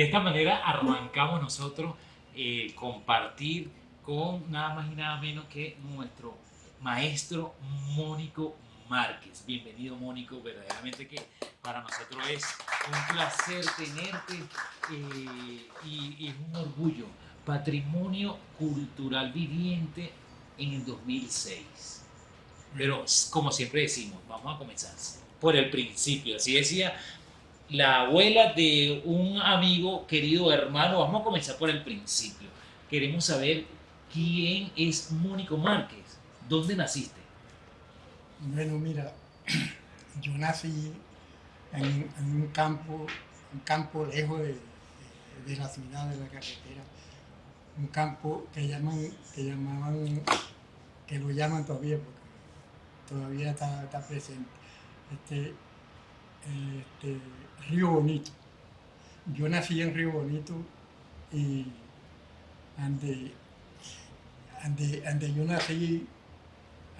De esta manera arrancamos nosotros eh, compartir con nada más y nada menos que nuestro maestro Mónico Márquez. Bienvenido Mónico, verdaderamente que para nosotros es un placer tenerte eh, y, es un orgullo. Patrimonio Cultural Viviente en el 2006. Pero como siempre decimos, vamos a comenzar por el principio. Así decía la abuela de un amigo, querido hermano. Vamos a comenzar por el principio. Queremos saber quién es Mónico Márquez. ¿Dónde naciste? Bueno, mira, yo nací en, un campo, un campo lejos de, la ciudad, de la carretera, un campo que llaman, que llamaban, que lo llaman todavía porque todavía está, presente, este, este, Río Bonito. Yo nací en Río Bonito y ande, ande yo nací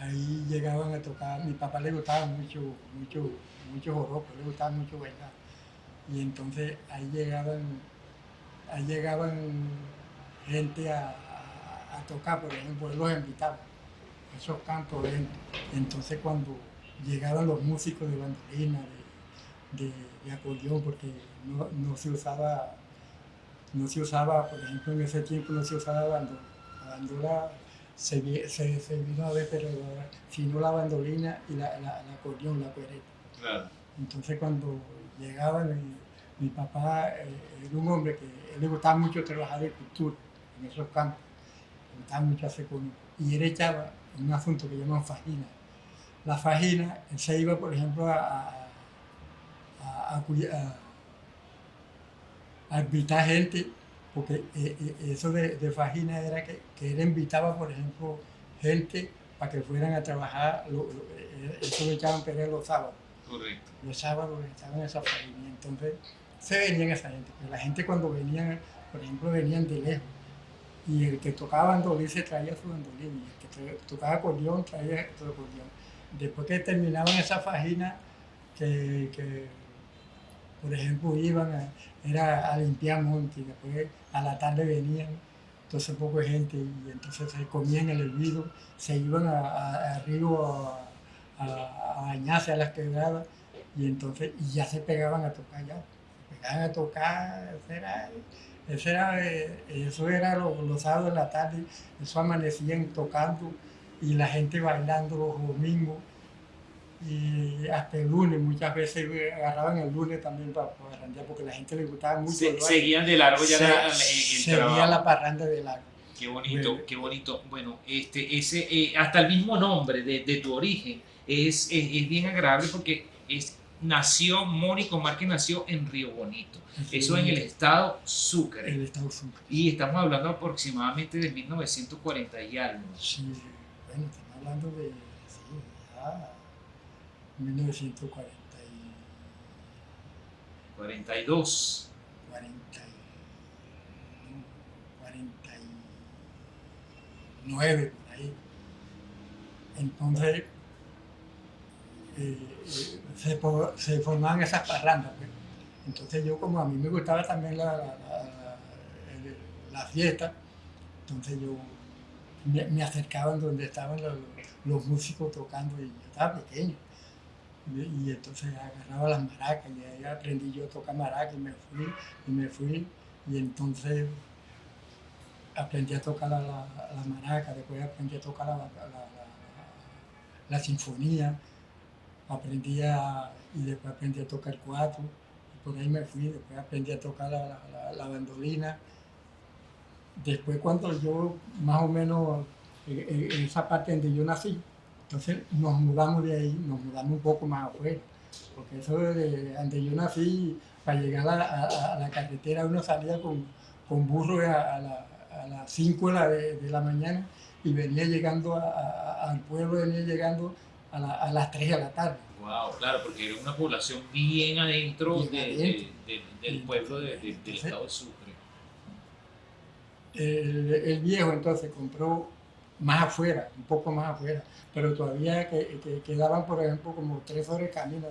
ahí llegaban a tocar, mi papá le gustaba mucho, mucho, mucho joropo, le gustaba mucho bailar. Y entonces ahí llegaban, ahí llegaban gente a, tocar, por ejemplo, él los invitaba, esos cantos Entonces cuando llegaban los músicos de bandolina, de, acordeón, porque no, se usaba, no se usaba, por ejemplo, en ese tiempo no se usaba bandola, la bandola se, se, se vino a ver, pero sino la bandolina y la, la, la acordeón, la cuereta. Entonces cuando llegaba mi, papá eh, era un hombre que él le gustaba mucho trabajar de cultura en esos campos, le gustaba mucho hacer con y él echaba un asunto que llaman fajina. La fajina, él se iba, por ejemplo, a, a, a, a invitar gente porque eh, eh, eso de, de, Fajina era que, que, él invitaba, por ejemplo, gente para que fueran a trabajar, eh, eso lo echaban perder los sábados. Correcto. Los sábados estaban esa Fajina, entonces se venían esa gente, pero la gente cuando venían, por ejemplo, venían de lejos, y el que tocaba bandolín se traía su bandolín, y el que tocaba acordeón traía su acordeón. Después que terminaban esa Fajina, que, que por ejemplo, iban a, era a limpiar monte y después a la tarde venían entonces poco gente y entonces se comían el hervido, se iban a, río a, bañarse a las quebradas y entonces y ya se pegaban a tocar ya, se pegaban a tocar, eso era, eso era, eso era los, sábados de la tarde, eso amanecían tocando y la gente bailando los domingos y hasta el lunes, muchas veces agarraban el lunes también para, para porque la gente le gustaba mucho. seguían de largo ya la, Seguía la parranda de largo. Qué bonito, qué bonito. Bueno, este, ese, eh, hasta el mismo nombre de, de tu origen es, es, bien agradable porque es, nació, Mónico Márquez nació en Río Bonito. Eso en el estado Sucre. El estado Sucre. Y estamos hablando aproximadamente de 1940 y algo. Sí, bueno, estamos hablando de... Sí, ya 1940 42. 49 por ahí. Entonces eh, eh, se, formaban esas parrandas. Pues. Entonces yo como a mí me gustaba también la, la, fiesta, entonces yo me, acercaba donde estaban los músicos tocando y yo estaba pequeño y, entonces agarraba las maracas y ahí aprendí yo a tocar maracas y me fui y me fui y entonces aprendí a tocar la, la, maraca, después aprendí a tocar la, la, sinfonía, aprendí a, y después aprendí a tocar cuatro, y por ahí me fui, después aprendí a tocar la, bandolina. Después cuando yo más o menos, en esa parte donde yo nací, entonces nos mudamos de ahí, nos mudamos un poco más afuera, porque eso de donde yo nací, para llegar a, la carretera uno salía con, con burro a, las 5 de, la mañana y venía llegando al pueblo, venía llegando a, las 3 de la tarde. Wow, claro, porque era una población bien adentro, del pueblo del estado de Sucre. El, el, viejo entonces compró más afuera, un poco más afuera, pero todavía que, quedaban, por ejemplo, como tres horas de camino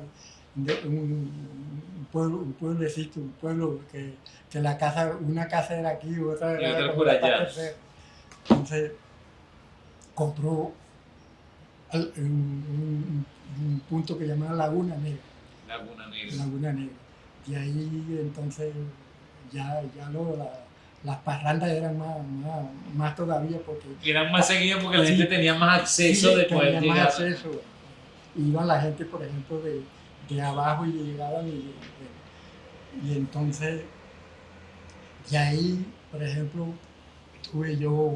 de un, pueblo, un pueblecito, un pueblo que, que, la casa, una casa era aquí, otra era por allá. Entonces, compró un, punto que llamaba Laguna Negra. Laguna Negra. Laguna Negra. Y ahí entonces ya, ya lo, las parrandas eran más, más, todavía porque... Eran más seguidas porque la gente tenía más acceso de poder llegar. Más acceso. Iban la gente, por ejemplo, de, de abajo y llegaban y, y entonces, y ahí, por ejemplo, tuve yo,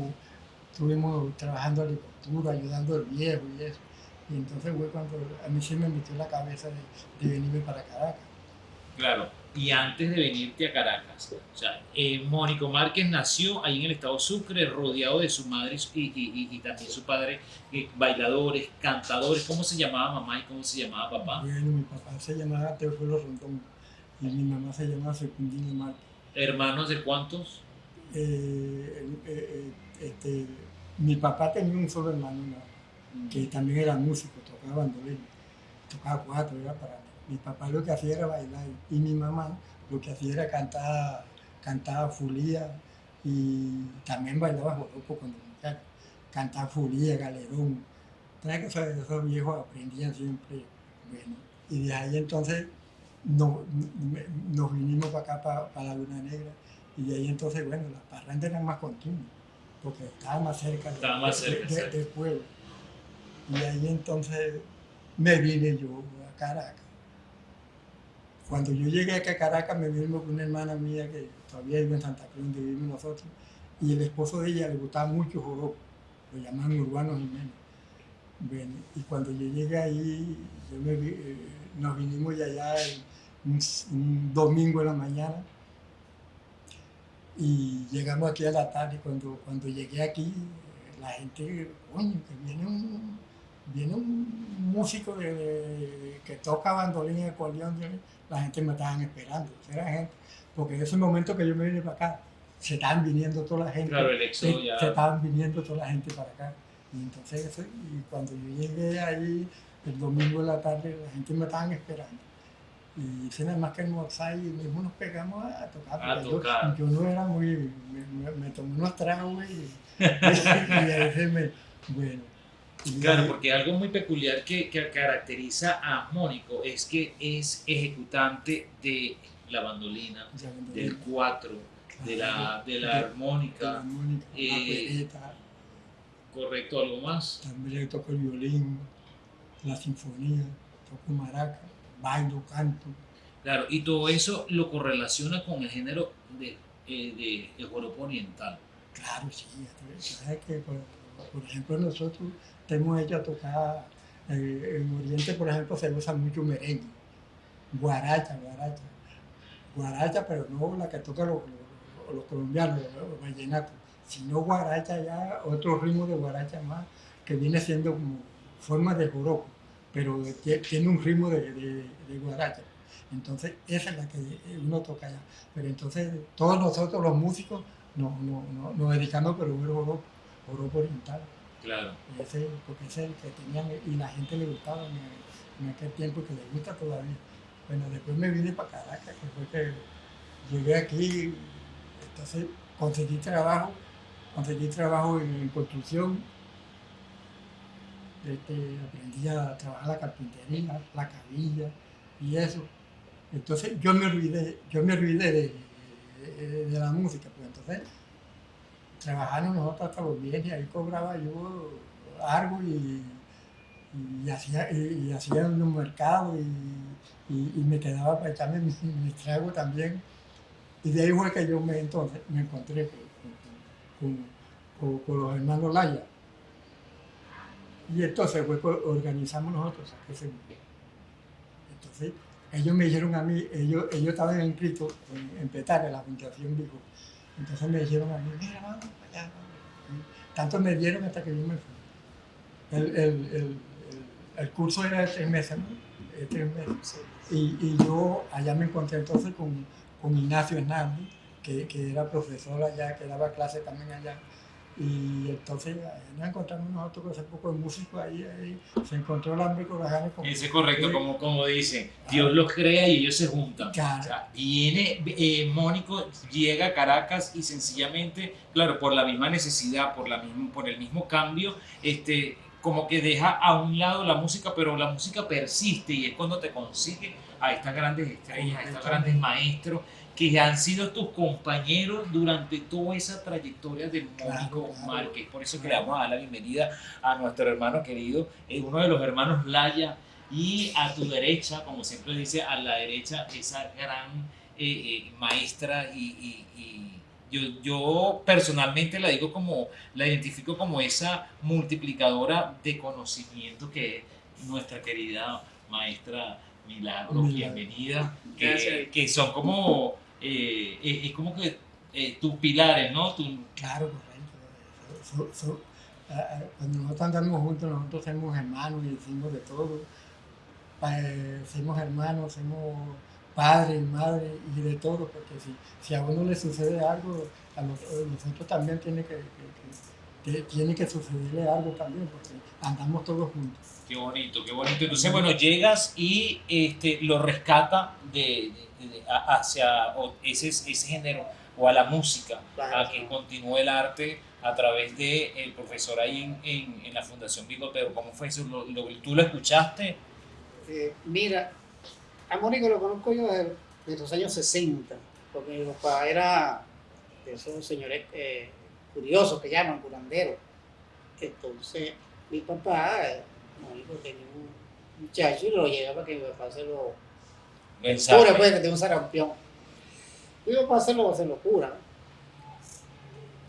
estuvimos trabajando agricultura, ayudando al viejo y eso. Y entonces fue cuando a mí se me metió la cabeza de, de venirme para Caracas. Claro, y antes de venirte a Caracas, o sea, eh, Mónico Márquez nació ahí en el estado Sucre, rodeado de su madre y, y, también su padre, eh, bailadores, cantadores. ¿Cómo se llamaba mamá y cómo se llamaba papá? Bueno, mi papá se llamaba Teófilo Rondón y mi mamá se llamaba Secundina Márquez. ¿Hermanos de cuántos? Eh, este, mi papá tenía un solo hermano, mm. que también era músico, tocaba bandolín, tocaba cuatro, era para mi papá lo que hacía era bailar y mi mamá lo que hacía era cantar, cantaba fulía y también bailaba joropo cuando cantaba fulía, galerón. que esos, viejos aprendían siempre. Bueno, y de ahí entonces nos, nos vinimos para acá, para, para, la Luna Negra, y de ahí entonces, bueno, las parrandas eran más continuas, porque estaba más cerca, del pueblo. Y ahí entonces me vine yo a Caracas. Cuando yo llegué acá a Caracas me vino con una hermana mía que todavía vive en Santa Cruz, donde vivimos nosotros, y el esposo de ella le gustaba mucho joropo, lo llamaban Urbano Jiménez. Bueno, y cuando yo llegué ahí, eh, nos vinimos ya allá un, domingo en la mañana, y llegamos aquí a la tarde, cuando, cuando llegué aquí, la gente, coño, que viene un, viene un músico que toca bandolín y acordeón, la gente me estaban esperando, era gente, porque en ese momento que yo me vine para acá, se estaban viniendo toda la gente, claro, el se, estaban viniendo toda la gente para acá. Y entonces, y cuando yo llegué ahí, el domingo de la tarde, la gente me estaban esperando. Y hice nada más que almorzar y mismo nos pegamos a tocar. A tocar. Yo, no era muy, me, tomé unos tragos y, y, y, me, bueno, Claro, porque algo muy peculiar que, que, caracteriza a Mónico es que es ejecutante de la bandolina, del cuatro, de la, de la armónica. Eh, correcto, ¿algo más? También toco el violín, la sinfonía, toco maraca, bailo, canto. Claro, y todo eso lo correlaciona con el género de, eh, de, joropo oriental. Claro, sí, sabes que por, por ejemplo nosotros hemos hecho tocar, en Oriente, por ejemplo, se usa mucho merengue, guaracha, guaracha, guaracha, pero no la que tocan los, los, colombianos, los vallenatos, sino guaracha ya, otro ritmo de guaracha más, que viene siendo como forma de joropo, pero tiene un ritmo de, guaracha. Entonces, esa es la que uno toca allá. Pero entonces, todos nosotros, los músicos, nos, nos, nos dedicamos pero joropo, joropo oriental. Claro. Ese, porque ese es el que tenían y la gente le gustaba en, aquel tiempo que le gusta todavía. Bueno, después me vine para Caracas, que fue que llegué aquí, entonces conseguí trabajo, conseguí trabajo en, construcción, este, aprendí a trabajar la carpintería, la cabilla y eso. Entonces yo me olvidé, yo me olvidé de, de la música, pues entonces trabajando nosotros hasta los viernes, ahí cobraba yo algo y, y hacía, y, hacía un mercado y, y, me quedaba para echarme mis, mis, tragos también. Y de ahí fue que yo me, entonces, me encontré con, con, con, los hermanos Laya. Y entonces fue organizamos nosotros Entonces ellos me dijeron a mí, ellos, ellos estaban inscritos en, en Petare, la Fundación Vigo entonces me dijeron a mí, mira, vamos allá. Tanto me dieron hasta que yo me fui. El, el, el, el curso era de tres meses, ¿no? De tres meses. Y, y, yo allá me encontré entonces con, con Ignacio Hernández, que, que, era profesor allá, que daba clase también allá. Y entonces nos encontramos nosotros con ese poco de músicos ahí, ahí, se encontró el hambre con las ganas. Como, Eso es correcto, eh, como, como dice, Dios los crea y ellos se juntan. Claro. O sea, viene, eh, Mónico llega a Caracas y sencillamente, claro, por la misma necesidad, por, la misma, por el mismo cambio, este, como que deja a un lado la música, pero la música persiste y es cuando te consigue a estas grandes estrellas, a estos grandes maestros que han sido tus compañeros durante toda esa trayectoria de Mónico Claro, claro. Márquez. Por eso que le vamos a dar la bienvenida a nuestro hermano querido, eh, uno de los hermanos Laya, y a tu derecha, como siempre dice, a la derecha, esa gran eh, eh, maestra y, y- y yo, yo personalmente la digo como, la identifico como esa multiplicadora de conocimiento que es nuestra querida maestra Milagro, Milagro. bienvenida, que son como, eh, es, como que eh, tus pilares, ¿no? Claro, correcto. So- so- ah, cuando nosotros andamos juntos, nosotros somos hermanos y decimos de todo. Eh, somos hermanos, somos padres y madres y de todo, porque si, a uno le sucede algo, a a nosotros también tiene que- tiene que sucederle algo también, porque andamos todos juntos. Qué bonito, qué bonito. Entonces, bueno, llegas y este, lo rescata de, de- de- a- hacia ese, ese género o a la música, a que continúe el arte a través del el profesor ahí en, en, en la Fundación Bigotero. ¿Cómo fue eso? ¿Lo, lo- tú lo escuchaste? Eh, mira, a Mónico lo conozco yo desde, desde los años 60, porque mi papá era de esos señores eh, curiosos que llaman curanderos. Entonces, mi papá, tenía un muchacho y lo lleva para que mi papá se lo Mensaje. cure, pues, que tiene un sarampión. Mi papá se lo, se lo cura.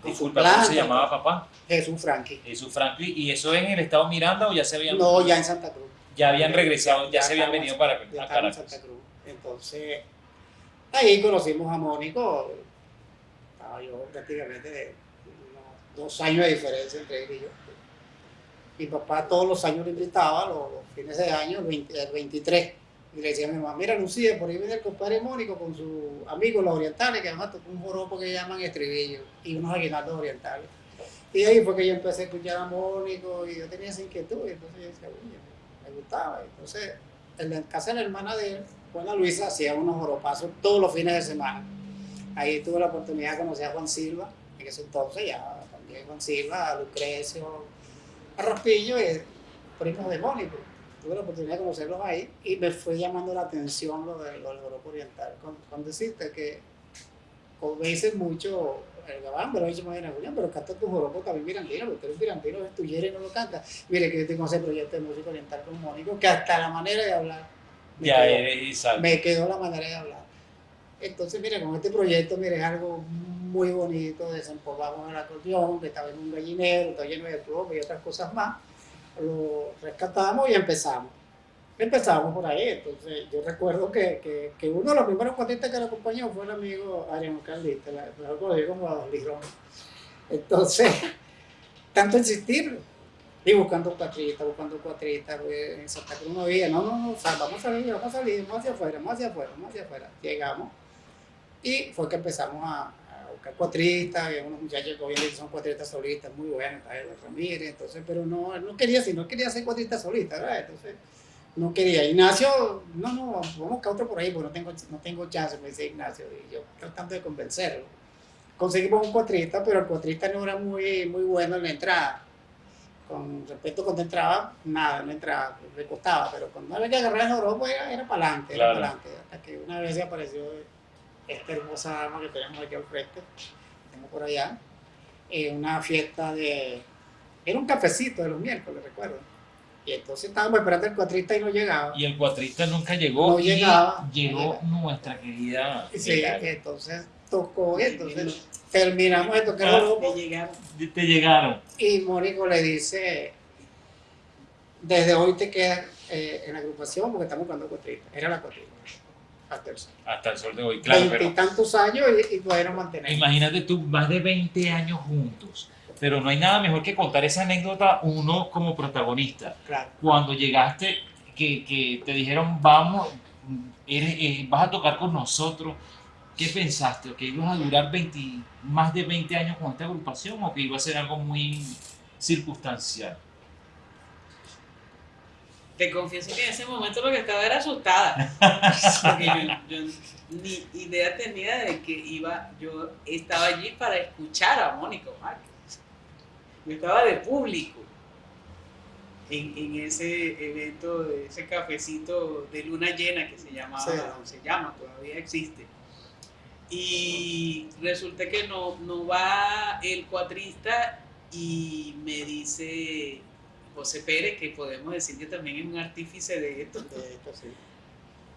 Disculpa, ¿cómo se llamaba papá? Jesús Franqui. Jesús Franklin. ¿Y eso en el estado Miranda o ya se habían, No, ya en Santa Cruz. ya habían regresado, ya, se habían venido para a estábamos en Caracas? Santa Cruz. Entonces, ahí conocimos a Mónico. Estaba yo prácticamente de unos dos años de diferencia entre él y yo. Mi papá todos los años lo invitaba, los, fines de año, el, 20 el 23. Y le decía a mi mamá, mira Lucía, por ahí viene el compadre Mónico con sus amigos los orientales, que además tocó un joropo que llaman estribillo, y unos aguinaldos orientales. Y ahí fue que yo empecé a escuchar a Mónico y yo tenía esa inquietud, y entonces yo decía, uy, me gustaba. Entonces, en la casa de la hermana de él, Juana Luisa, hacía unos joropazos todos los fines de semana. Ahí tuve la oportunidad de conocer a Juan Silva, en ese entonces ya también Juan Silva, a Lucrecio, Raspillo, y primos de Mónico. Tuve la oportunidad de conocerlos ahí y me fue llamando la atención lo, de, lo del joropo oriental. Con decirte que, como me dicen mucho, el gabán me más bien a Julián, pero canta tu joropo también mirandino, porque tú eres mirandino, es tu y no lo canta. Mire que yo tengo ese proyecto de música oriental con Mónico, que hasta la manera de hablar me Ya quedó eres Isaac. me quedó la manera de hablar. Entonces, mire, con este proyecto, mire, es algo muy bonito, desempolvamos el acordeón, que estaba en un gallinero, está lleno de plomo y otras cosas más, lo rescatamos y empezamos. Empezamos por ahí, entonces yo recuerdo que, que, uno de los primeros cuatistas que lo acompañó fue el amigo Ariano Carlista, mejor conocido como Don Ligrón. Entonces, tanto insistir, y buscando cuatrista, buscando cuatrista, pues, en Santa Cruz no había, no, no, no, vamos a salir, vamos a salir, vamos hacia afuera, vamos hacia afuera, vamos hacia afuera. Llegamos y fue que empezamos a, a buscar cuatristas, había unos muchachos que día son cuatristas solistas muy buenos, Ramírez, entonces, pero no, él no quería, si no quería ser cuatrista solista, ¿verdad? Entonces, no quería. Ignacio, no, no, vamos a buscar otro por ahí, porque no tengo, no tengo chance, me dice Ignacio, y yo tratando de convencerlo. Conseguimos un cuatrista, pero el cuatrista no era muy, muy bueno en la entrada con respecto cuando entraba, nada, no entraba, le costaba, pero cuando había que agarrar el Europa era, era para adelante, era Claro. para adelante, hasta que una vez se apareció esta hermosa dama que tenemos aquí al frente, que tengo por allá, en una fiesta de, era un cafecito de los miércoles, recuerdo, y entonces estábamos esperando el cuatrista y no llegaba, Y el cuatrista nunca llegó. No llegaba, Llegó nuestra querida. sí, entonces tocó, entonces terminamos de tocar Ah, el Europa, Te llegaron. Y Mónico le dice, desde hoy te quedas eh, en la agrupación porque estamos jugando cuatrita. Era la cuatrita. Hasta el Hasta el sol de hoy, claro, pero Veintitantos años y, nos mantenemos. imagínate tú, más de 20 años juntos. Pero no hay nada mejor que contar esa anécdota uno como protagonista. Claro. Cuando llegaste, que, que te dijeron, vamos, eres- eh, vas a tocar con nosotros. ¿qué pensaste? ¿Que ibas a durar 20, más de 20 años con esta agrupación o que iba a ser algo muy circunstancial? Te confieso que en ese momento lo que estaba era asustada. Porque yo, yo ni idea tenía de que iba, yo estaba allí para escuchar a Mónico Márquez. Yo estaba de público en, en ese evento, de ese cafecito de luna llena que se llamaba, Sí. se llama, todavía existe. Y resulta que no, no va el cuatrista y me dice José Pérez, que podemos decir que también es un artífice de esto. De esto, sí.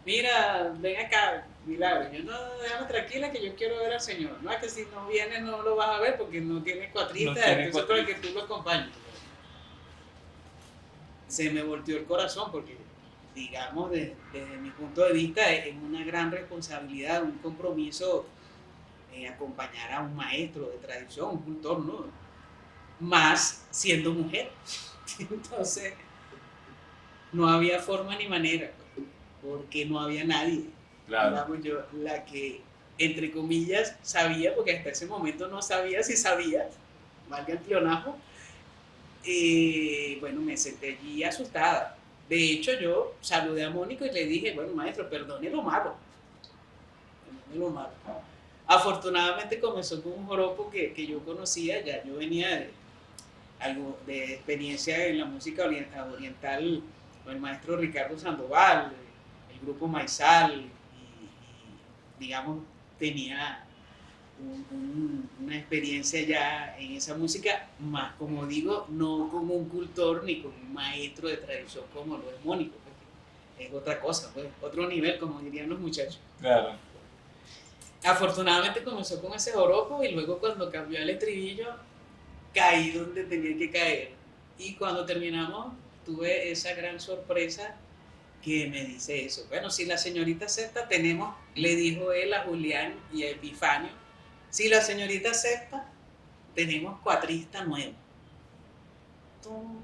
Mira, ven acá, Milagro. Yo no, déjame tranquila que yo quiero ver al Señor. No es que si no viene no lo vas a ver porque no tiene cuatrista, No entonces para que tú lo acompañes. Se me volteó el corazón porque, digamos, de- desde mi punto de vista, es una gran responsabilidad, un compromiso eh, acompañar a un maestro de tradición, un cultor, ¿no? Más siendo mujer. Entonces, no había forma ni manera, porque no había nadie digamos yo, la que, entre comillas, sabía, porque hasta ese momento no sabía si sabía, valga el pleonasmo, eh, bueno, me senté allí asustada. De hecho, yo saludé a Mónico y le dije, bueno, maestro, perdone lo malo. Perdone lo malo. Afortunadamente comenzó con un joropo que, que yo conocía, ya yo venía de, algo de experiencia en la música orien- oriental con el maestro Ricardo Sandoval, el grupo Maizal, y, y, digamos, tenía un- un- una experiencia ya en esa música, más como digo, no como un cultor ni como un maestro de tradición como lo es Mónico, es otra cosa, pues, otro nivel, como dirían los muchachos. Claro. Afortunadamente comenzó con ese joropo y luego cuando cambió el estribillo, caí donde tenía que caer. Y cuando terminamos, tuve esa gran sorpresa que me dice eso. Bueno, si la señorita acepta, tenemos, le dijo él a Julián y a Epifanio, si la señorita acepta, tenemos cuatrista nuevo. Tum.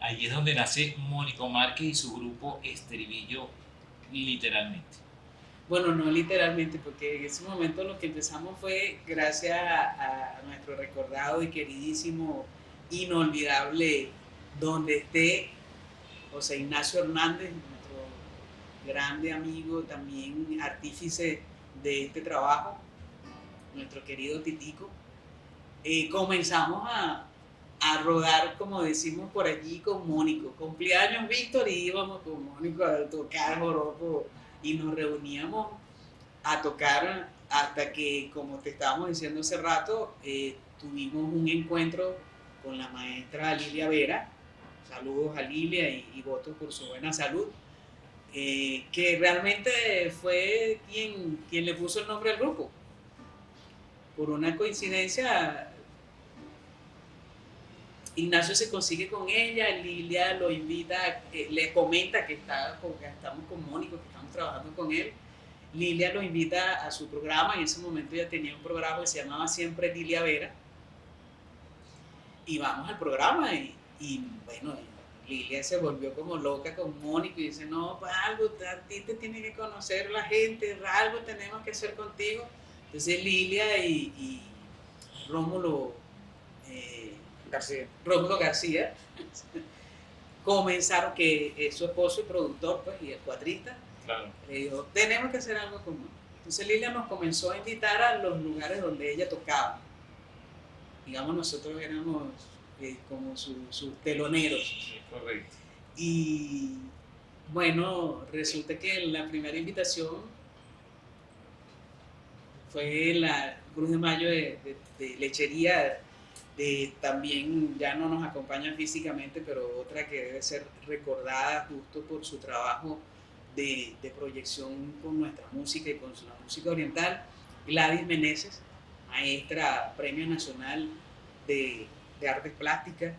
Allí es donde nace Mónico Márquez y su grupo Estribillo, literalmente. Bueno, no literalmente, porque en ese momento lo que empezamos fue gracias a, nuestro recordado y queridísimo, inolvidable, donde esté José Ignacio Hernández, nuestro grande amigo, también artífice de este trabajo, nuestro querido Titico. Eh, comenzamos a, a rodar, como decimos por allí, con Mónico. Cumpleaños Víctor y íbamos con Mónico a tocar joropo y nos reuníamos a tocar hasta que, como te estábamos diciendo hace rato, eh, tuvimos un encuentro con la maestra Lilia Vera. Saludos a Lilia y, y votos por su buena salud. eh, que realmente fue quien, quien le puso el nombre al grupo. Por una coincidencia, Ignacio se consigue con ella, Lilia lo invita, eh, le comenta que, está, estamos con Mónico, trabajando con él. Lilia lo invita a su programa, en ese momento ella tenía un programa que se llamaba Siempre Lilia Vera. Y vamos al programa y, y, bueno, Lilia se volvió como loca con Mónico y dice, no, pues algo, a ti te tiene que conocer la gente, algo tenemos que hacer contigo. Entonces Lilia y, y Rómulo... eh, García. Rómulo García, comenzaron que es su esposo y productor, pues, y el cuatrista, Claro. le dijo, tenemos que hacer algo común. Entonces Lilia nos comenzó a invitar a los lugares donde ella tocaba. Digamos, nosotros éramos eh, como su- sus teloneros. Sí, correcto. Y bueno, resulta que la primera invitación fue la Cruz de Mayo de, de- de lechería, de también ya no nos acompaña físicamente, pero otra que debe ser recordada justo por su trabajo de, de proyección con nuestra música y con la música oriental, Gladys Meneses, maestra Premio Nacional de, de Artes Plásticas.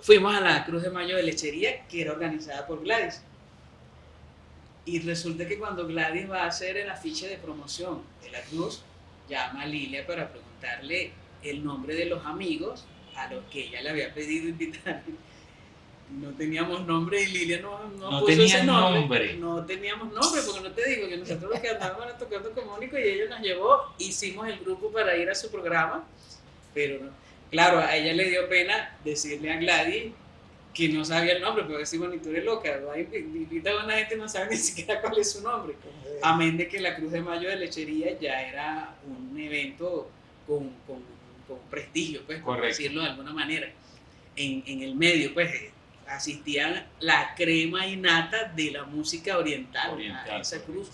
Fuimos a la Cruz de Mayo de Lechería, que era organizada por Gladys. Y resulta que cuando Gladys va a hacer el afiche de promoción de la Cruz, llama a Lilia para preguntarle el nombre de los amigos a los que ella le había pedido invitar. No teníamos nombre y Lilia no, no, No puso ese nombre. nombre. No teníamos nombre, porque no te digo que nosotros lo que andábamos tocando con Mónico y ella nos llevó, hicimos el grupo para ir a su programa, pero no. Claro, a ella le dio pena decirle a Gladys que no sabía el nombre, porque decimos, ni tú eres loca, invita a una gente y no sabe ni siquiera cuál es su nombre. Amén de que la Cruz de Mayo de Lechería ya era un evento con, con, con prestigio, pues, por decirlo de alguna manera. En, en el medio, pues, asistían la crema innata de la música oriental, Oriental, a esa correcto. cruz.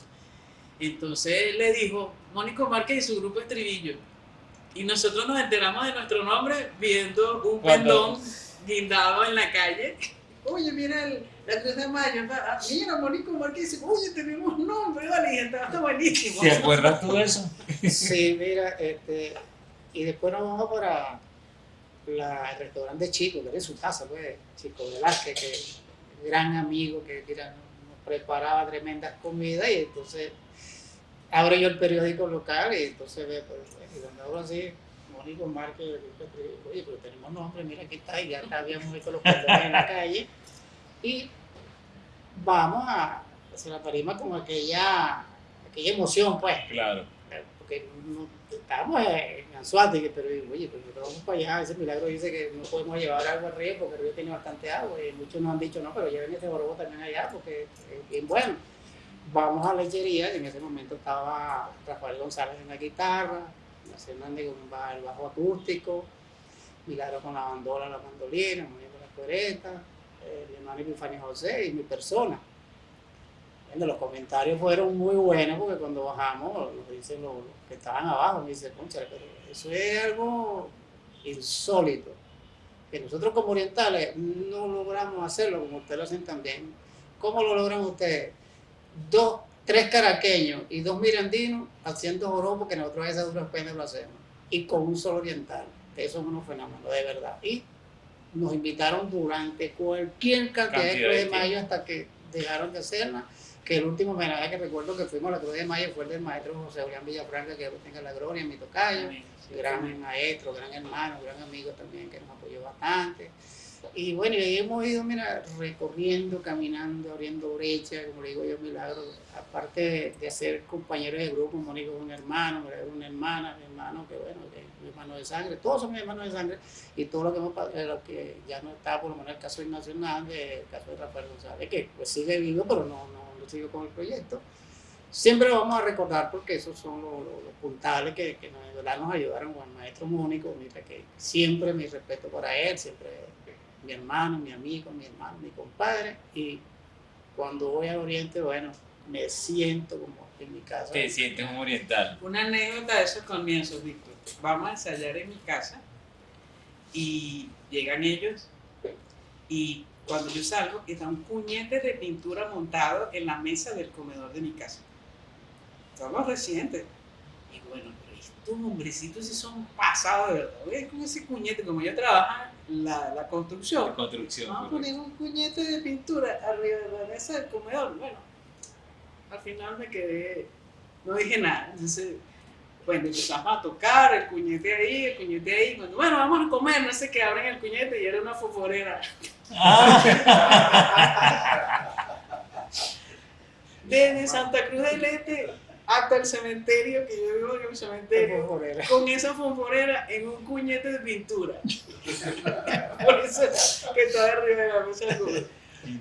Entonces le dijo, Mónico Márquez y su grupo Estribillo. Y nosotros nos enteramos de nuestro nombre viendo un pendón guindado en la calle. Oye, mira el- la Cruz de Mayo. ah, Mira, Mónico Márquez dice, oye, tenemos nombre, vale, y está, está buenísimo. ¿Te acuerdas tú de eso? Sí, mira, este, y después nos vamos para la, el restaurante Chico, que era en su casa, pues, Chico Velázquez, que gran amigo que mira, nos, preparaba tremendas comidas y entonces abro yo el periódico local y entonces ve, pues, y cuando abro así, Mónico Márquez, oye, pero tenemos nombre, mira aquí está, y ya habíamos visto los pendones en la calle, y vamos a hacer la parima con aquella, aquella emoción, pues, Claro. Porque no, estábamos en Anzuategui, pero oye, nosotros vamos para allá, ese milagro dice que no podemos llevar agua al río porque el río tiene bastante agua, y muchos nos han dicho, no, pero lleven ese borobo también allá porque es bien bueno. Vamos a la lechería, y en ese momento estaba Rafael González en la guitarra, José Hernández con el bajo acústico, Milagro con la bandola, la mandolina, Mónica con la cuereta, eh, el hermano Epifanio José y mi persona. Bueno, los comentarios fueron muy buenos porque cuando bajamos, nos dicen los, los que estaban abajo, me dicen, concha, pero eso es algo insólito, que nosotros como orientales no logramos hacerlo como ustedes lo hacen también. ¿Cómo lo logran ustedes? Dos, tres caraqueños y dos mirandinos haciendo joropo que nosotros a esas duras penas lo hacemos. Y con un solo oriental. Eso es unos fenómenos, de verdad. Y nos invitaron durante cualquier cantidad, Cantidad de de Mayo hasta que dejaron de hacerla. Que el último homenaje que recuerdo que fuimos a la Cruz de Mayo fue el del maestro José Julián Villafranca, que tenga la gloria, mi tocayo Amén. gran maestro, gran hermano, gran amigo también que nos apoyó bastante. Y bueno, y ahí hemos ido, mira, recorriendo, caminando, abriendo brechas, como le digo yo, Milagro, aparte de, de ser compañeros de grupo, Mónico es un hermano, es una hermana, mi hermano, que bueno, que es mi hermano de sangre, todos son mis hermanos de sangre, y todo lo que, hemos, lo que ya no está, por lo menos el caso de Ignacio Hernández, el caso de Rafael González, que pues sigue vivo, pero no, no, sigue con el proyecto. Siempre lo vamos a recordar porque esos son los, los- los puntales que, que nos, nos ayudaron con el maestro Mónico, mira, que siempre mi respeto para él, siempre mi hermano, mi amigo, mi hermano, mi compadre, y cuando voy al Oriente, bueno, me siento como en mi casa. Te sientes un oriental. Una anécdota de esos comienzos, Víctor. Vamos a ensayar en mi casa y llegan ellos y cuando yo salgo está un puñete de pintura montado en la mesa del comedor de mi casa. Somos recientes. Y bueno, pero estos hombrecitos sí son pasados de verdad. Oye, con ese puñete, como yo trabajo la, la construcción, La construcción. Vamos a poner un puñete de pintura arriba de la mesa del comedor. Bueno, al final me quedé, no dije nada. Entonces, bueno, empezamos a tocar el cuñete ahí, el cuñete ahí. Cuando, bueno, vamos a comer, no sé qué, abren el cuñete y era una foforera. Desde Santa Cruz del Este hasta el cementerio, que yo vivo en el cementerio, con esa fonforera en un cuñete de pintura. Por eso que estaba arriba de la mesa.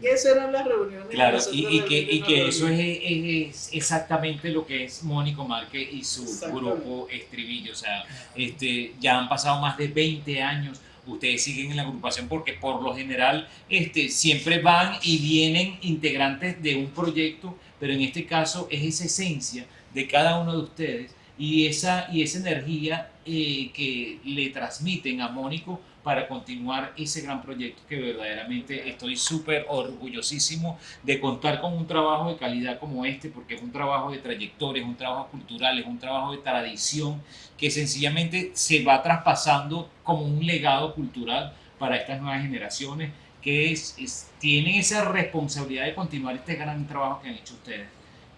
Y esas eran las reuniones. Claro, y, y que, y que eso es, es exactamente lo que es Mónico Márquez y su grupo Estribillo. O sea, este, ya han pasado más de 20 años. Ustedes siguen en la agrupación porque por lo general este, siempre van y vienen integrantes de un proyecto, pero en este caso es esa esencia de cada uno de ustedes y esa, y esa energía eh, que le transmiten a Mónico para continuar ese gran proyecto que verdaderamente estoy súper orgullosísimo de contar con un trabajo de calidad como este, porque es un trabajo de trayectoria, es un trabajo cultural, es un trabajo de tradición que sencillamente se va traspasando como un legado cultural para estas nuevas generaciones que es, es- tienen esa responsabilidad de continuar este gran trabajo que han hecho ustedes.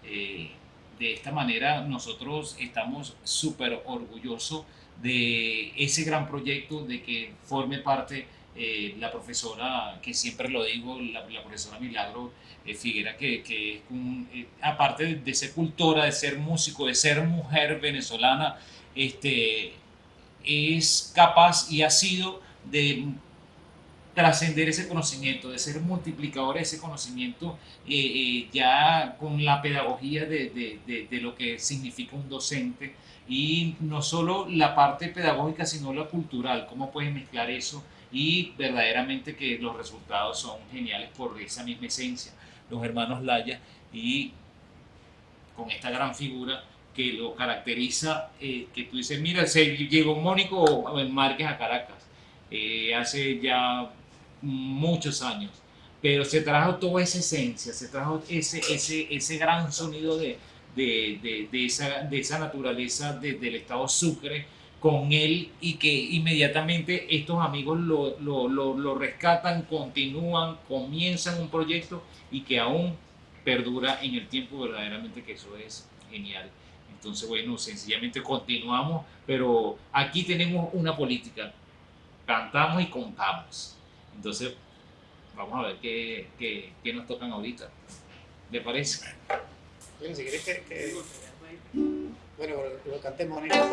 Eh, de esta manera nosotros estamos súper orgullosos de ese gran proyecto, de que forme parte eh, la profesora, que siempre lo digo, la, profesora Milagro eh, Figuera, que, que es eh, aparte de, ser cultora, de ser músico, de ser mujer venezolana, este, es capaz y ha sido de trascender ese conocimiento, de ser multiplicador de ese conocimiento, ya con la pedagogía de, de, de, lo que significa un docente, y no solo la parte pedagógica, sino la cultural, cómo puedes mezclar eso, y verdaderamente que los resultados son geniales por esa misma esencia. Los hermanos Laya, y con esta gran figura que lo caracteriza, eh, que tú dices, mira, se llegó Mónico Márquez a Caracas eh, hace ya muchos años, pero se trajo toda esa esencia, se trajo ese, ese, ese gran sonido de, de, de, de esa, de esa naturaleza del estado Sucre con él y que inmediatamente estos amigos lo, lo, lo, lo rescatan, continúan, comienzan un proyecto y que aún perdura en el tiempo verdaderamente que eso es genial. Entonces, bueno, sencillamente continuamos, pero aquí tenemos una política, cantamos y contamos. Entonces, vamos a ver qué, qué, qué nos tocan ahorita. ¿Le parece? Bueno, si quieres que, que... Bueno, lo, lo cante Mónica.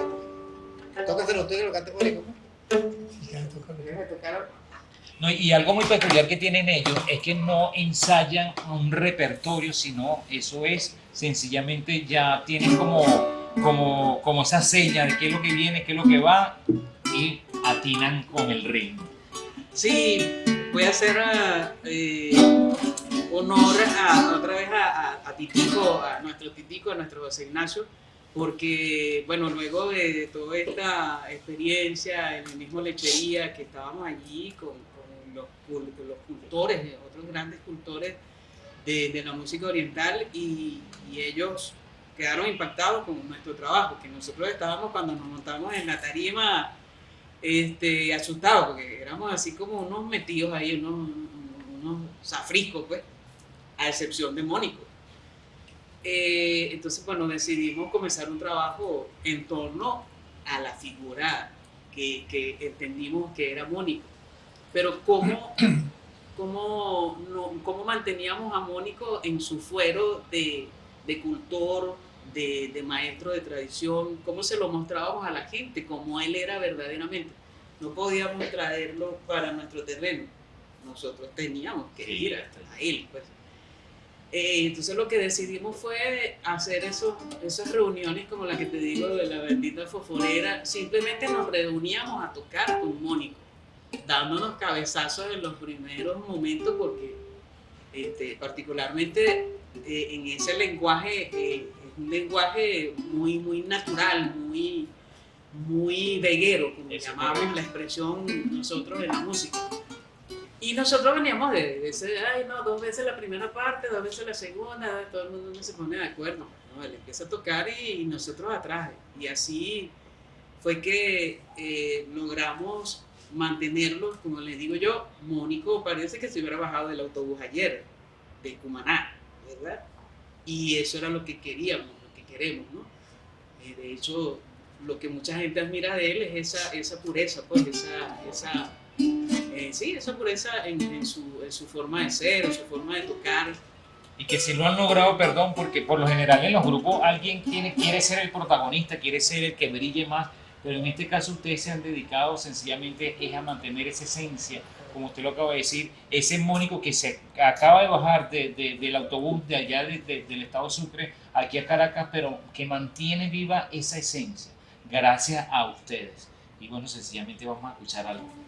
Tócaselo tú y lo cante Mónica. Déjame tocar. No, y algo muy peculiar que tienen ellos es que no ensayan un repertorio, sino eso es sencillamente ya tienen como, como, como esa seña de qué es lo que viene, qué es lo que va y atinan con el ritmo. Sí, voy a hacer eh, honor a, otra vez a, a, a, Titico, a nuestro Titico, a nuestro José Ignacio, porque, bueno, luego de toda esta experiencia en el mismo lechería que estábamos allí con, con los, los cultores, otros grandes cultores de, la música oriental y, y, ellos quedaron impactados con nuestro trabajo, que nosotros estábamos cuando nos montamos en la tarima este, asustados, porque éramos así como unos metidos ahí, unos, unos zafriscos, pues, a excepción de Mónico. Eh, entonces, bueno, decidimos comenzar un trabajo en torno a la figura que, que entendimos que era Mónico. Pero cómo cómo, no, cómo manteníamos a Mónico en su fuero de, de cultor, de, de, maestro de tradición, cómo se lo mostrábamos a la gente, cómo él era verdaderamente. No podíamos traerlo para nuestro terreno, nosotros teníamos que ir a, a él. Pues. Eh, entonces lo que decidimos fue hacer esos, esas reuniones como la que te digo de la bendita fosforera, simplemente nos reuníamos a tocar con Mónico dándonos cabezazos en los primeros momentos porque este, particularmente eh, en ese lenguaje eh, es un lenguaje muy, muy natural, muy, muy veguero, como llamamos la expresión nosotros en la música. Y nosotros veníamos de, de, ese, ay no, dos veces la primera parte, dos veces la segunda, todo el mundo se pone de acuerdo. ¿no? Él empieza a tocar y, nosotros atrás. Y así fue que eh, logramos mantenerlos, como les digo yo, Mónico parece que se hubiera bajado del autobús ayer, de Cumaná, ¿verdad? Y eso era lo que queríamos, lo que queremos, ¿no? Eh, de hecho, lo que mucha gente admira de él es esa, esa pureza, pues, esa, esa eh, sí, esa pureza en, en, su, forma de ser, en su forma de tocar. Y que si lo han logrado, perdón, porque por lo general en los grupos alguien quiere, ser el protagonista, quiere ser el que brille más, pero en este caso ustedes se han dedicado sencillamente es a mantener esa esencia, como usted lo acaba de decir, ese Mónico que se acaba de bajar de, de, del autobús de allá de, del estado Sucre aquí a Caracas, pero que mantiene viva esa esencia, gracias a ustedes. Y bueno, sencillamente vamos a escuchar algo.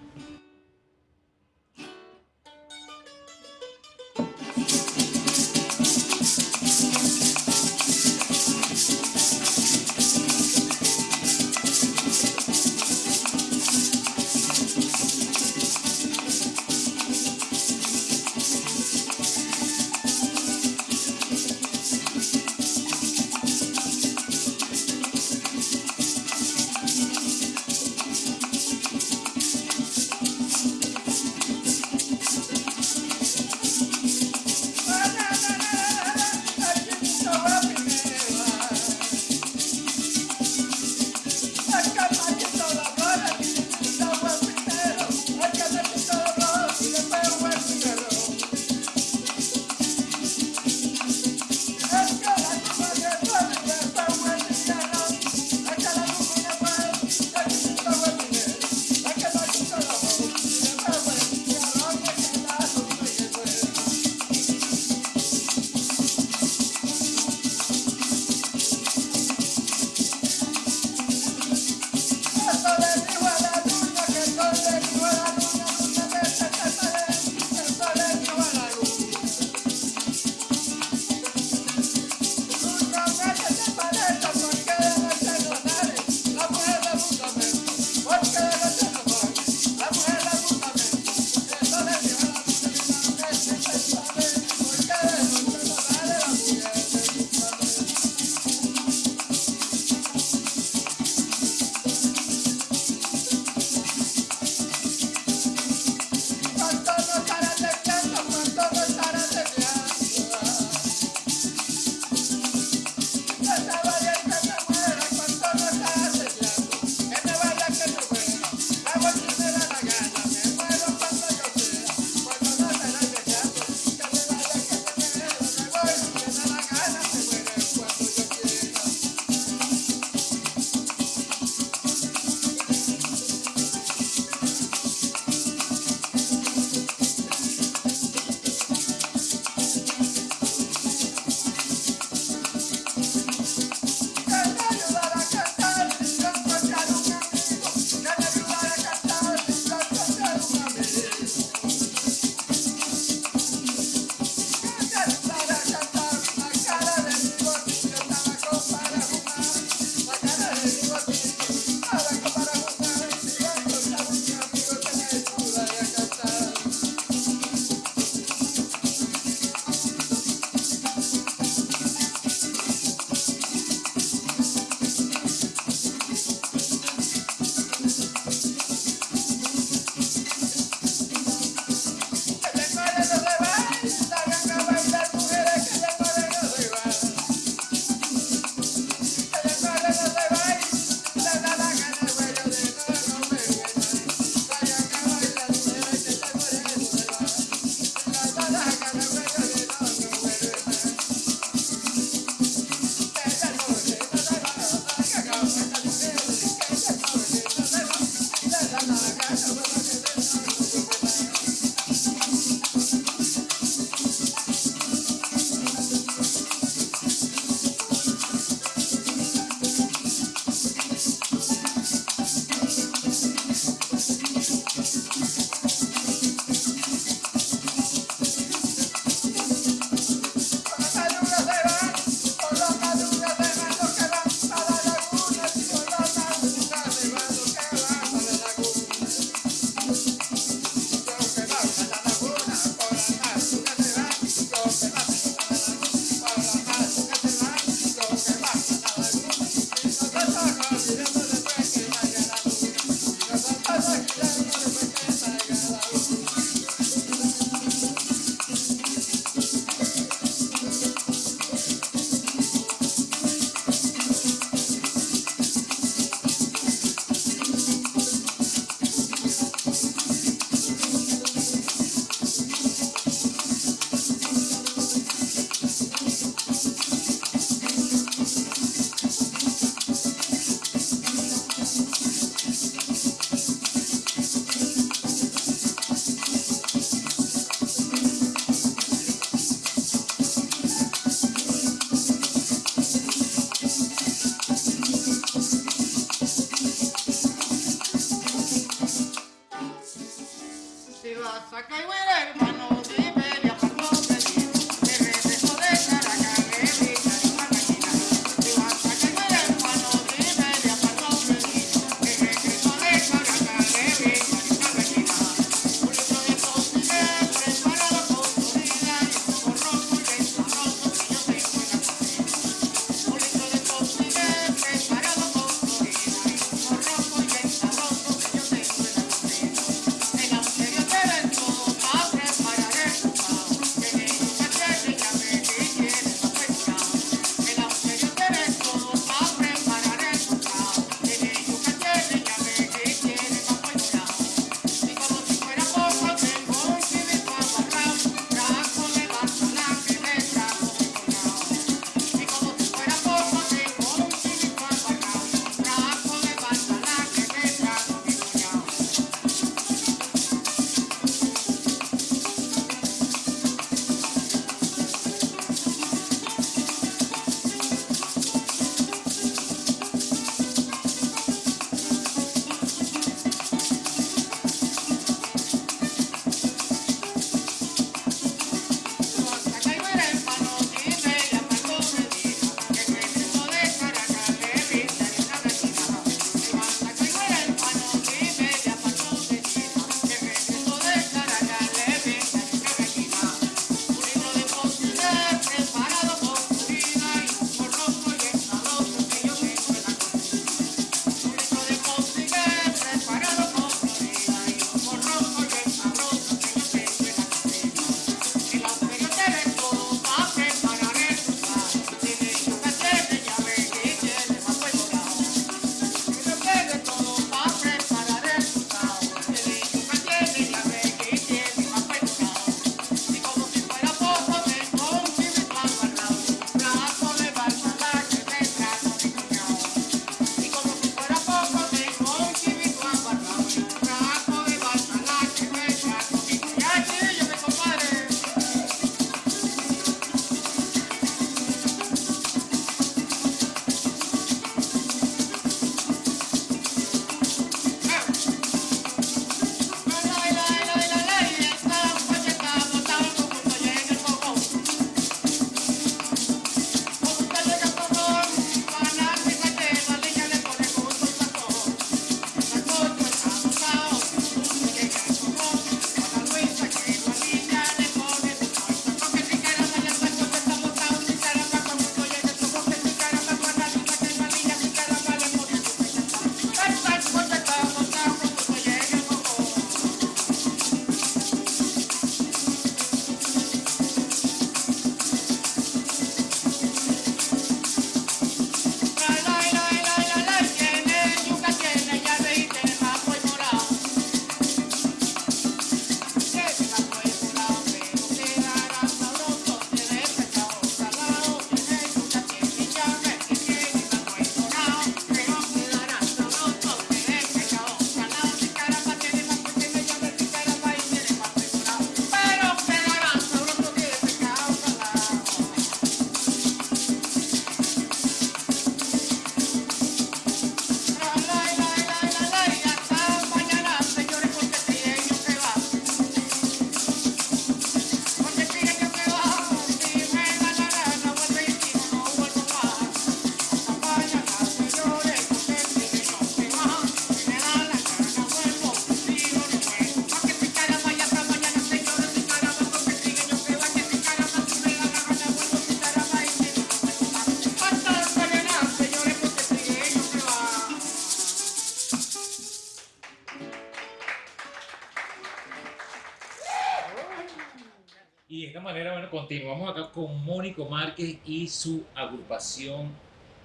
Con Mónico Márquez y su agrupación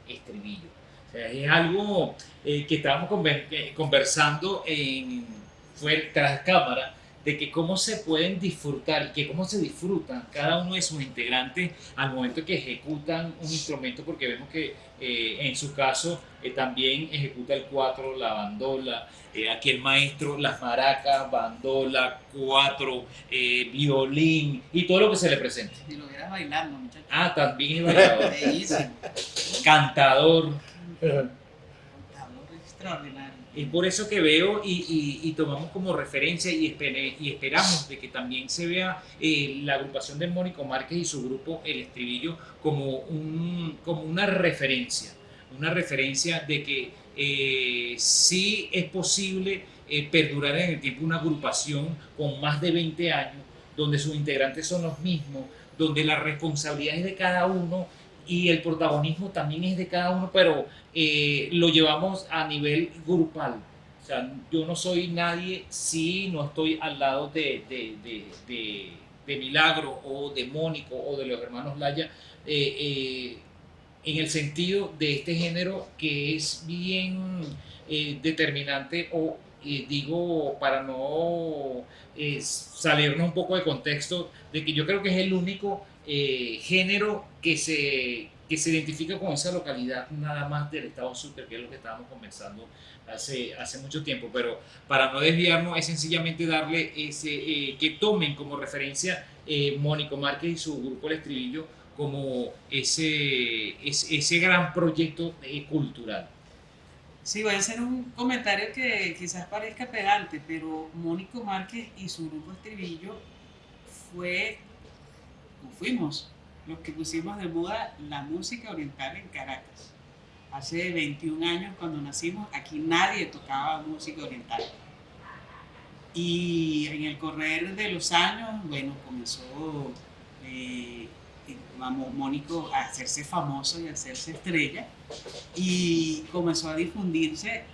Estribillo. O sea, es algo eh, que estábamos eh, conversando en, fuera, tras cámara, de que cómo se pueden disfrutar y que cómo se disfrutan cada uno de sus integrantes al momento que ejecutan un instrumento, porque vemos que eh, en su caso eh, también ejecuta el cuatro, la bandola, eh, aquí el maestro, las maracas, bandola, cuatro, eh, violín y todo lo que se le presente. Si lo bailando, muchachos. Ah, también es bailador, Bellísimo. cantador. Contador extraordinario. Es por eso que veo y, y- tomamos como referencia y, esperamos de que también se vea eh, la agrupación de Mónico Márquez y su grupo El Estribillo como, un, como una referencia, una referencia de que eh, sí es posible eh, perdurar en el tiempo una agrupación con más de 20 años, donde sus integrantes son los mismos, donde la responsabilidad es de cada uno y el protagonismo también es de cada uno, pero eh, lo llevamos a nivel grupal. O sea, yo no soy nadie si no estoy al lado de, de, de, de- Milagro o de Mónico o de los hermanos Laya, eh, eh, en el sentido de este género que es bien determinante o digo para no salirnos un poco de contexto, de que yo creo que es el único eh, género que se, que se identifica con esa localidad nada más del estado Sucre, que es lo que estábamos conversando hace, hace mucho tiempo, pero para no desviarnos es sencillamente darle ese, eh, que tomen como referencia eh, Mónico Márquez y su grupo El Estribillo como ese, ese, ese gran proyecto eh, cultural. Sí, voy a hacer un comentario que quizás parezca pedante, pero Mónico Márquez y su grupo Estribillo fue, fuimos, los que pusimos de moda la música oriental en Caracas. Hace 21 años cuando nacimos, aquí nadie tocaba música oriental. Y en el correr de los años, bueno, comenzó eh, Mónico a hacerse famoso y a hacerse estrella y comenzó a difundirse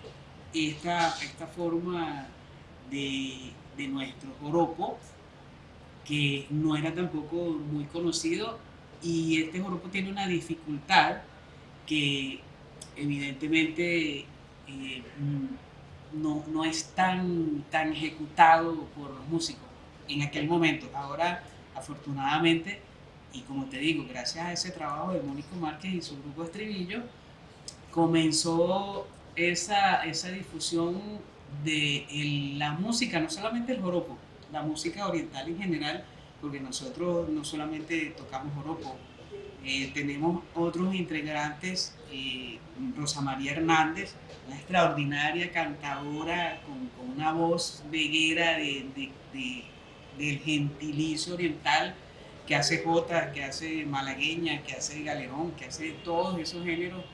esta, esta forma de, de nuestro joropo que no era tampoco muy conocido y este joropo tiene una dificultad que evidentemente eh, no, no es tan, tan ejecutado por los músicos en aquel momento. Ahora, afortunadamente, y como te digo, gracias a ese trabajo de Mónico Márquez y su grupo Estribillo, comenzó esa, esa difusión de el- la música, no solamente el joropo, la música oriental en general, porque nosotros no solamente tocamos joropo, eh, tenemos otros integrantes, eh, Rosa María Hernández, una extraordinaria cantadora con, con una voz veguera de, de- de- del gentilicio oriental, que hace jota, que hace malagueña, que hace galerón, que hace todos esos géneros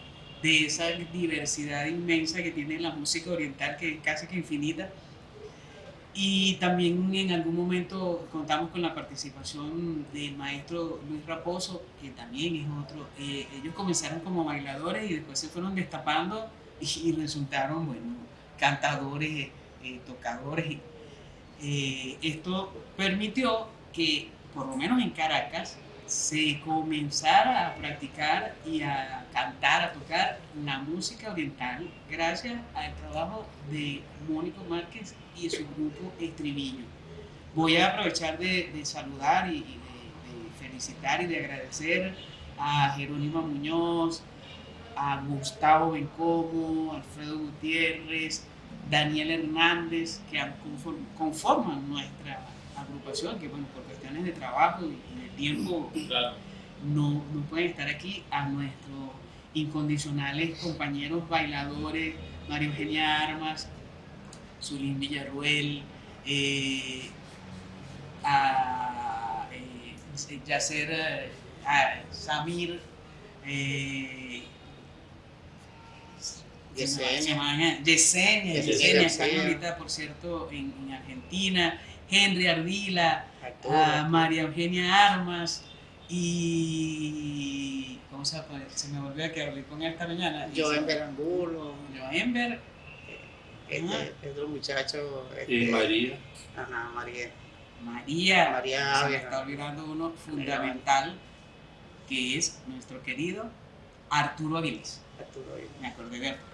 de esa diversidad inmensa que tiene la música oriental, que es casi que infinita. Y también en algún momento contamos con la participación del maestro Luis Raposo, que también es otro. eh, ellos comenzaron como bailadores y después se fueron destapando y, resultaron, bueno, cantadores, eh, tocadores. Eh, esto permitió que, por lo menos en Caracas, se comenzara a practicar y a cantar, a tocar la música oriental gracias al trabajo de Mónico Márquez y su grupo Estribillo. Voy a aprovechar de, de saludar y, y de, de felicitar y de agradecer a Jerónimo Muñoz, a Gustavo Bencomo, Alfredo Gutiérrez, Daniel Hernández, que conforman nuestra agrupación, que bueno, por cuestiones de trabajo y de tiempo Claro. no, no pueden estar aquí, a nuestros incondicionales compañeros bailadores, María Eugenia Armas, Zulín Villarruel, eh, a eh, Yacer, eh, a Samir, eh, Yesenia. Yesenia, ahorita, por cierto, en, en Argentina, Henry Ardila, a María Eugenia Armas y ¿cómo se llama? Se me volvió a que hablé con él esta mañana. Y Joen se- Berangulo, Joenber, este, Ajá. este muchacho. Y este, María. Ajá, María. María, María se me está olvidando uno fundamental, que es nuestro querido Arturo Avilés. Arturo ahí. me acordé de Arturo.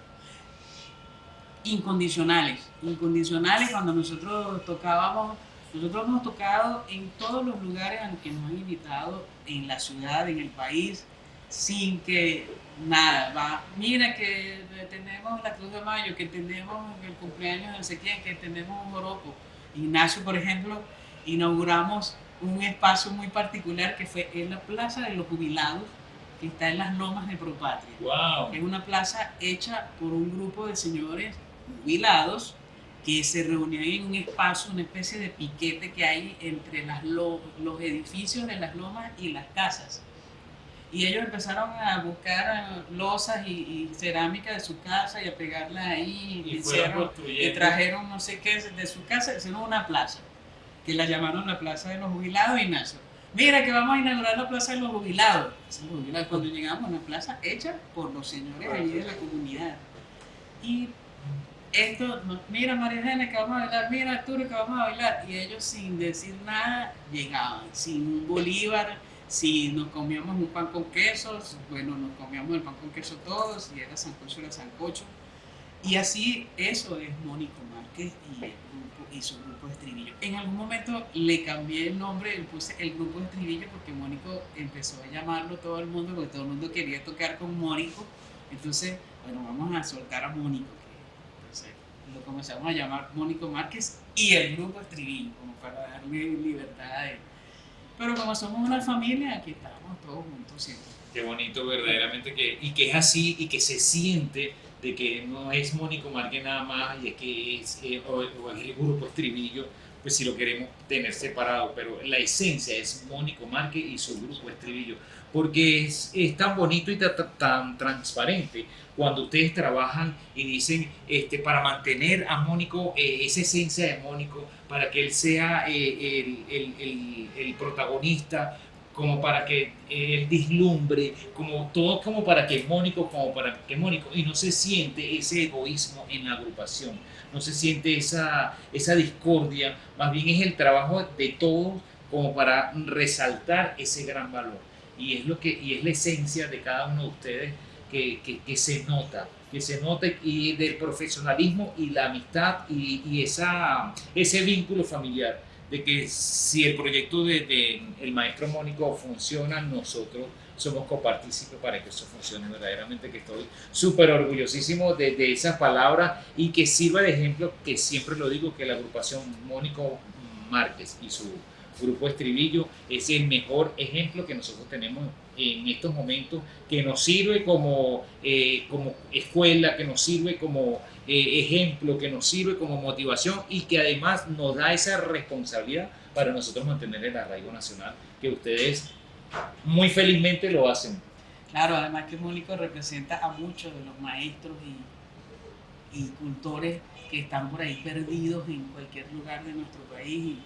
Incondicionales, incondicionales cuando nosotros tocábamos, nosotros hemos tocado en todos los lugares a los que nos han invitado, en la ciudad, en el país, sin que nada, va, mira que tenemos la Cruz de Mayo, que tenemos el cumpleaños de no sé quién, que tenemos un joropo. Ignacio, por ejemplo, inauguramos un espacio muy particular que fue en la Plaza de los Jubilados, que está en las lomas de Propatria. ¡Wow! Es una plaza hecha por un grupo de señores jubilados que se reunían en un espacio, una especie de piquete que hay entre las lo- los edificios de las lomas y las casas. Y ellos empezaron a buscar losas y, y cerámica de su casa y a pegarla ahí. Y Y, hicieron- y trajeron no sé qué de su casa, hicieron una plaza, que la llamaron la Plaza de los Jubilados, Ignacio. Mira que vamos a inaugurar la Plaza de los Jubilados. Cuando llegamos, una plaza hecha por los señores allí de la comunidad. Y esto, mira María Eugenia que vamos a bailar, mira Arturo que vamos a bailar. Y ellos sin decir nada llegaban, sin un bolívar, si nos comíamos un pan con queso, bueno, nos comíamos el pan con queso todos, si era sancocho era sancocho. Y así eso es Mónico Márquez y, el grupo, y su grupo de estribillo. En algún momento le cambié el nombre, le puse el grupo de estribillo porque Mónico empezó a llamarlo todo el mundo, porque todo el mundo quería tocar con Mónico. Entonces, bueno, vamos a soltar a Mónico. Lo comenzamos a llamar Mónico Márquez y el grupo estribillo, como para darle libertad a él. Pero como somos una familia, aquí estamos todos juntos siempre. Qué bonito verdaderamente que, y que es así y que se siente de que no es Mónico Márquez nada más y es que es, eh, o es el grupo Estribillo, pues si lo queremos tener separado, pero la esencia es Mónico Márquez y su grupo Estribillo, porque es, tan bonito y ta- ta- tan, transparente cuando ustedes trabajan y dicen, este, para mantener a Mónico, eh, esa esencia de Mónico, para que él sea eh, el, protagonista, como para que él dislumbre, como todo como para que Mónico, como para que Mónico, y no se siente ese egoísmo en la agrupación, no se siente esa discordia, más bien es el trabajo de todos como para resaltar ese gran valor. Y es, lo que, y es la esencia de cada uno de ustedes que, que- que se nota, que se nota y del profesionalismo y la amistad y, y esa, ese vínculo familiar de que si el proyecto de, de el maestro Mónico funciona, nosotros somos copartícipes para que eso funcione. Verdaderamente, que estoy súper orgullosísimo de, de esas palabras y que sirva de ejemplo, que siempre lo digo, que la agrupación Mónico Márquez y su grupo Estribillo es el mejor ejemplo que nosotros tenemos en estos momentos, que nos sirve como, eh, como escuela, que nos sirve como eh, ejemplo, que nos sirve como motivación y que además nos da esa responsabilidad para nosotros mantener el arraigo nacional, que ustedes muy felizmente lo hacen. Claro, además que Mónico representa a muchos de los maestros y, y cultores que están por ahí perdidos en cualquier lugar de nuestro país y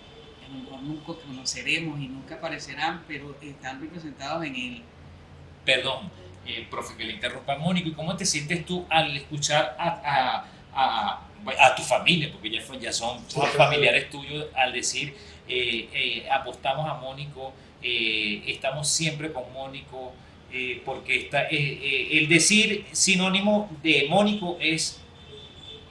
que mejor nunca conoceremos y nunca aparecerán, pero están representados en él. Perdón, eh, profe, que le interrumpa Mónico, ¿y cómo te sientes tú al escuchar a, a, a- a tu familia, porque ya, fue- ya son Sí, claro. familiares tuyos, al decir, eh, eh, apostamos a Mónico, eh, estamos siempre con Mónico, eh, porque está, eh, eh, el decir sinónimo de Mónico es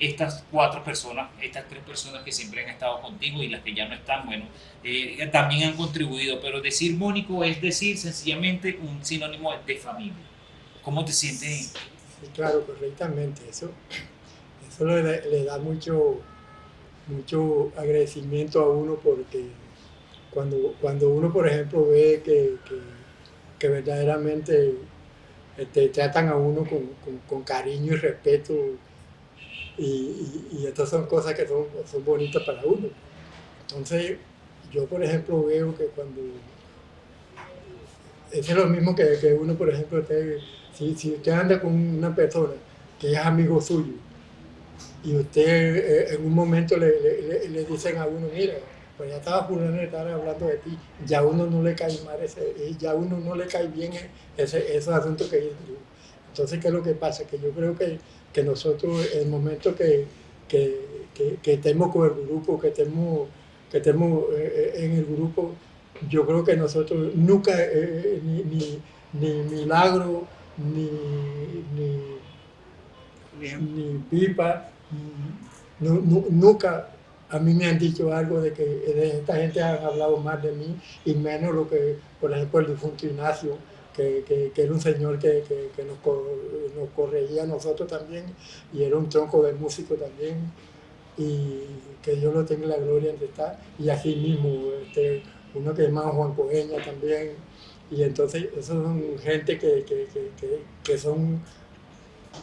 estas cuatro personas, estas tres personas que siempre han estado contigo y las que ya no están, bueno, eh, también han contribuido, pero decir Mónico es decir sencillamente un sinónimo de familia. ¿Cómo te sientes? Claro, correctamente. Eso, eso le, da mucho, mucho agradecimiento a uno porque cuando, cuando uno, por ejemplo, ve que, que, verdaderamente este, tratan a uno con- con cariño y respeto y, estas son cosas que son, son bonitas para uno. Entonces, yo, por ejemplo, veo que cuando... Es lo mismo que, que uno, por ejemplo, usted, si, usted anda con una persona que es amigo suyo y usted eh, en un momento le, le- dicen a uno, mira, pues ya estaba fulano de estar hablando de ti, ya uno no le cae mal ese, ya uno no le cae bien ese, esos asuntos que dicen. Entonces, ¿qué es lo que pasa? Que yo creo que, que nosotros, en el momento que, que, que, que estemos con el grupo, que estemos, que estemos eh, en el grupo, yo creo que nosotros nunca, eh, ni, ni, ni Milagro, ni, ni, ni Pipa, nu- nu- nunca a mí me han dicho algo de que de esta gente han hablado más de mí y menos lo que, por ejemplo, el difunto Ignacio, que, que- que era un señor que, que- nos, nos corregía a nosotros también y era un tronco de músico también y que Dios lo tenga en la gloria donde está y así mismo este, uno que llama Juan Coeña también y entonces esos son gente que, que, que, que- que son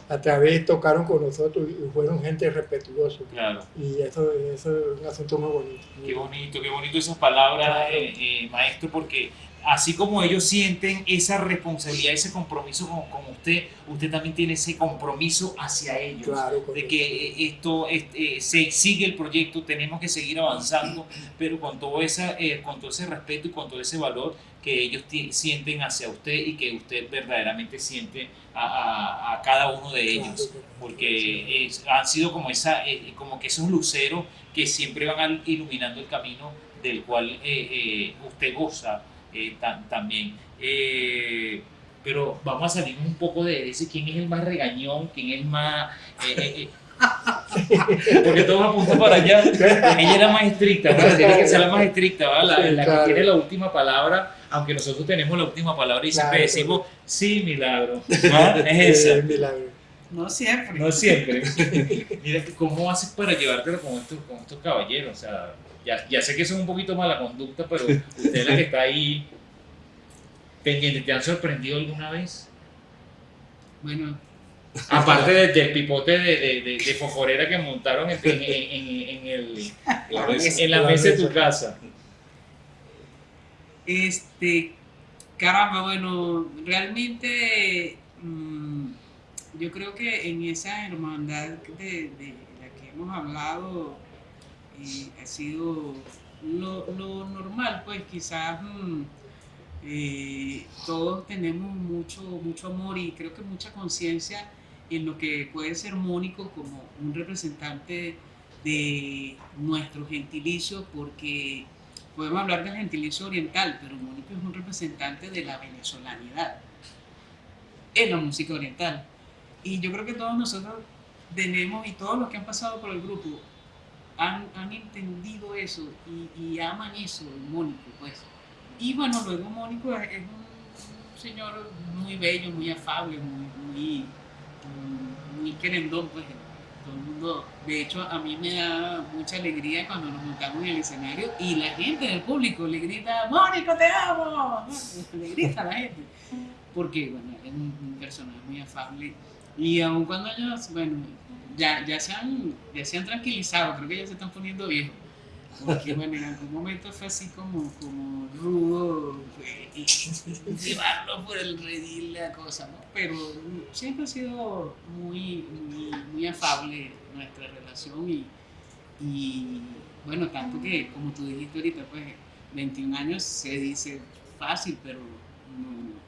a través tocaron con nosotros y fueron gente respetuosa Claro. y eso, eso es un asunto muy bonito. Qué bonito, qué bonito esas palabras, Claro. eh, eh, maestro, porque así como ellos sienten esa responsabilidad, ese compromiso con, con usted, usted también tiene ese compromiso hacia ellos. Claro, de que eh, esto este, se sigue el proyecto, tenemos que seguir avanzando, pero con todo, esa, eh, con todo ese respeto y con todo ese valor que ellos sienten hacia usted y que usted verdaderamente siente a, a- a cada uno de ellos, porque es- han sido como, esa, eh, como que esos luceros que siempre van iluminando el camino del cual eh, eh, usted goza eh, tam- también. Eh, pero vamos a salir un poco de ese quién es el más regañón, quién es el más... eh. Porque todos apuntan para allá. Ella es la más estricta, ¿verdad? tiene que ser la más estricta, ¿verdad? la, Sí, que tiene la última palabra, aunque nosotros tenemos la última palabra y siempre Claro, decimos, sí, milagro. ¿Ah? Es esa. milagro. No siempre. No siempre. Mira, ¿cómo haces para llevártelo con estos, con estos caballeros? O sea, ya, ya sé que son un poquito mala conducta, pero usted es la que está ahí pendiente. ¿Te han sorprendido alguna vez? Bueno, Aparte de- del pipote de, de, de, de foforera que montaron en, en, en- en el, La mesa. en la mesa de tu casa. Este, caramba, bueno, realmente mm, yo creo que en esa hermandad de, de la que hemos hablado eh, ha sido lo, lo normal, pues quizás mm, eh, todos tenemos mucho, mucho amor y creo que mucha conciencia en lo que puede ser Mónico como un representante de nuestro gentilicio, porque podemos hablar del gentilicio oriental, pero Mónico es un representante de la venezolanidad en la música oriental. Y yo creo que todos nosotros tenemos, y todos los que han pasado por el grupo, han, han entendido eso y, aman eso, Mónico, pues. Y bueno, luego Mónico es, un, señor muy bello, muy afable, muy, muy, muy querendón, pues. Todo el mundo, de hecho, a mí me da mucha alegría cuando nos montamos en el escenario y la gente del público le grita, Mónico, te amo. Le grita a la gente. Porque, bueno, es un personaje muy afable. Y aun cuando ellos, bueno, ya, ya, se han, ya se han tranquilizado, creo que ya se están poniendo viejos. Porque, bueno, en algún momento fue así como, como rudo y llevarlo por el redil la cosa, ¿no? Pero siempre ha sido muy, muy, muy afable nuestra relación y, y, bueno, tanto que, como tú dijiste ahorita, pues 21 años se dice fácil, pero no,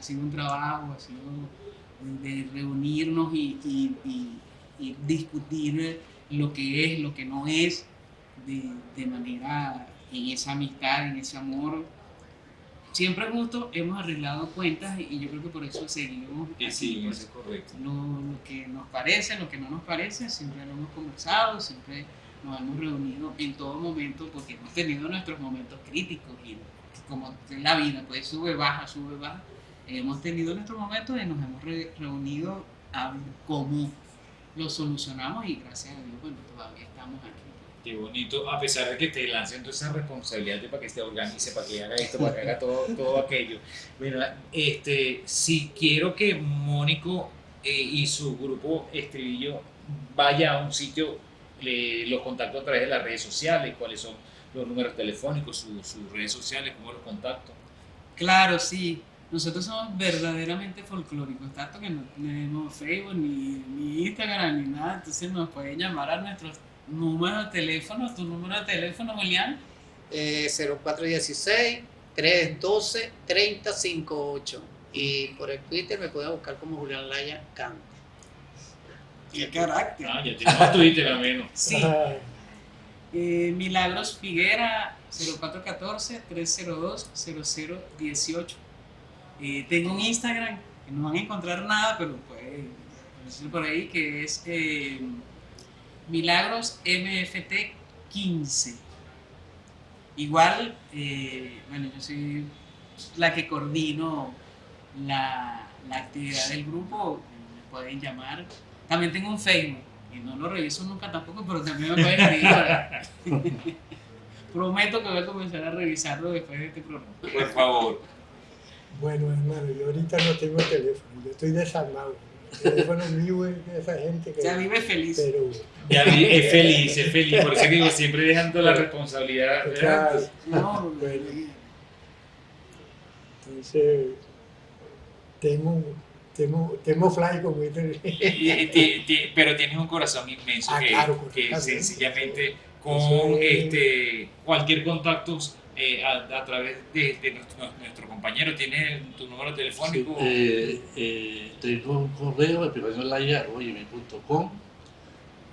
ha- sido un trabajo, ha sido de reunirnos y, y- y- y discutir lo que es, lo que no es, de, de manera en esa amistad, en ese amor. Siempre justo hemos arreglado cuentas y, yo creo que por eso seguimos. Sí, aquí, sí, pues, eso es correcto. lo, lo que nos parece, lo que no nos parece, siempre lo hemos conversado, siempre nos hemos reunido en todo momento porque hemos tenido nuestros momentos críticos y como en la vida, pues sube, baja, sube, baja. Hemos tenido nuestros momentos y nos hemos re- reunido a ver cómo lo solucionamos y gracias a Dios, bueno, todavía estamos aquí. Qué bonito, a pesar de que te lancen toda esa responsabilidad de para que se organice, para que haga esto, para que haga todo, todo aquello. Mira, este, si quiero que Mónico eh, y su grupo Estribillo vaya a un sitio, le- los contacto a través de las redes sociales, cuáles son los números telefónicos, su- sus redes sociales, cómo los contacto. Claro, sí. Nosotros somos verdaderamente folclóricos, tanto que no tenemos Facebook ni, ni Instagram ni nada, entonces nos pueden llamar a nuestros números de teléfono, tu número de teléfono, Julián. Eh, 0416-312-3058. Y por el Twitter me pueden buscar como Julián Laya Canta. Qué carácter. Ah, ya tenemos Twitter al menos. Sí, Eh, Milagros Figuera 0414-302-0018. Eh, tengo un Instagram que no van a encontrar nada, pero pueden decir por ahí que es eh, Milagros MFT 15. Igual, eh, bueno, yo soy la que coordino la, la actividad del grupo, me pueden llamar. También tengo un Facebook, y no lo reviso nunca tampoco, pero también me pueden escribir. Prometo que voy a comenzar a revisarlo después de este programa. Por favor. Bueno, hermano, yo ahorita no tengo teléfono, yo estoy desarmado. El teléfono mío es de esa gente que... Ya vive feliz. Pero, Ya vi, es feliz, es feliz. Por eso digo, siempre dejando la responsabilidad. o sea, No, Bueno. entonces, tengo, tengo, tengo fly como pero tienes un corazón inmenso Ah, que, claro, que claro. sencillamente con este cualquier contacto eh, a, a través de, de nuestro, nuestro compañero tiene tu número telefónico Eh, eh, tengo un correo de pegañolaya.com.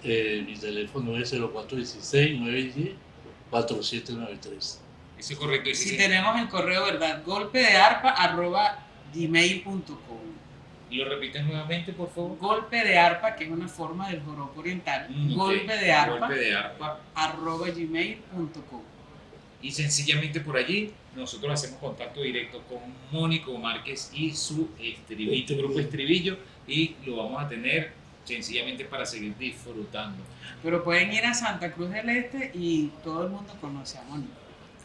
Eh, mi teléfono es 0416-910-4793. eso es correcto y Si si tenemos el correo, ¿verdad? Golpe de arpa arroba gmail.com. lo repites nuevamente por favor Golpe de arpa, que es una forma del joropo oriental. Mm. Golpe de arpa golpe de arpa arroba gmail.com. y sencillamente por allí nosotros hacemos contacto directo con Mónico Márquez y su estribillo, grupo estribillo y lo vamos a tener sencillamente para seguir disfrutando Pero pueden ir a Santa Cruz del Este y todo el mundo conoce a Mónico.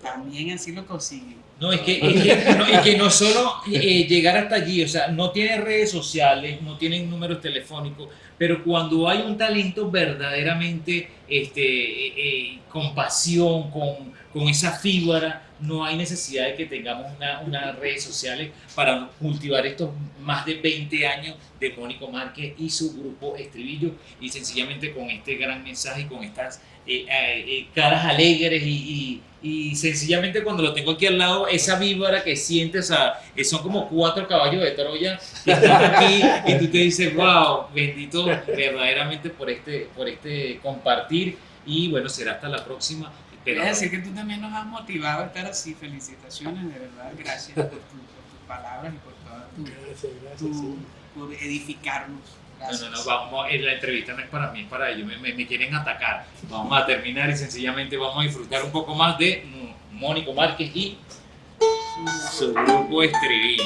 También así lo consiguen. No, es que, es que, no, es que no solo eh, llegar hasta allí, o sea, no tiene redes sociales, no tienen números telefónicos, pero cuando hay un talento verdaderamente este, eh, eh, con pasión, con, con esa fibra, no hay necesidad de que tengamos una- unas redes sociales para cultivar estos más de 20 años de Mónico Márquez y su grupo Estribillo, y sencillamente con este gran mensaje y con estas eh, eh, eh, caras alegres y, y- sencillamente cuando lo tengo aquí al lado, esa víbora que sientes, son como cuatro caballos de Troya que están aquí y tú te dices, wow, bendito verdaderamente por este, por este compartir y bueno, será hasta la próxima. Pero, Quería decir que tú también nos has motivado a estar así. Felicitaciones, de verdad. Gracias por, tu- por tus palabras y por toda tu, Gracias, gracias. tu- sí. por edificarnos. no, Gracias. no, no, vamos, eh, la entrevista no es para mí, es para ellos, me, me- me quieren atacar. Vamos a terminar y sencillamente vamos a disfrutar un poco más de Mónico Márquez y su grupo Estribillo.